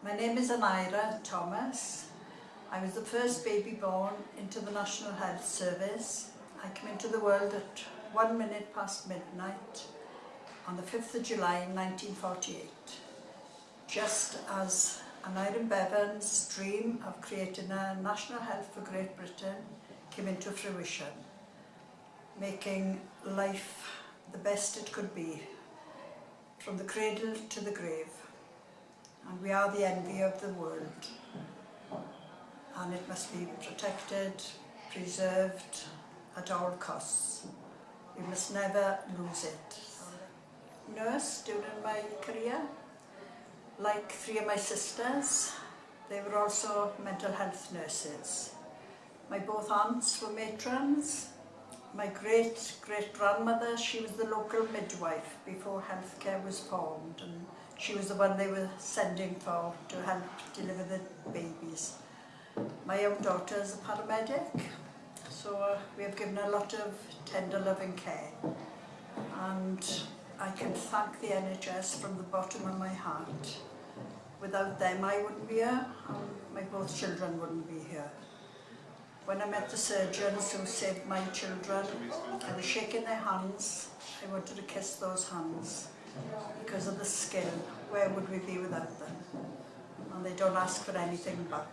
My name is Aneira Thomas. I was the first baby born into the National Health Service. I came into the world at one minute past midnight on the 5th of July 1948, just as Aneurin Bevan's dream of creating a national health for Great Britain came into fruition, making life the best it could be, from the cradle to the grave. And we are the envy of the world. And it must be protected, preserved at all costs. We must never lose it. Nurse during my career, like three of my sisters, they were also mental health nurses. My both aunts were matrons. My great-great-grandmother, she was the local midwife before healthcare was formed and she was the one they were sending for to help deliver the babies. My own daughter is a paramedic, so uh, we have given a lot of tender loving care. And I can thank the NHS from the bottom of my heart. Without them I wouldn't be here, and my both children wouldn't be here. when I met the surgeons who saved my children, I was shaking their hands. I wanted to kiss those hands because of the skin. Where would we be without them? And they don't ask for anything back.